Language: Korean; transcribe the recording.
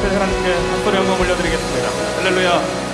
사실 하나님께 한 소리 한번 올려드리겠습니다. 할렐루야.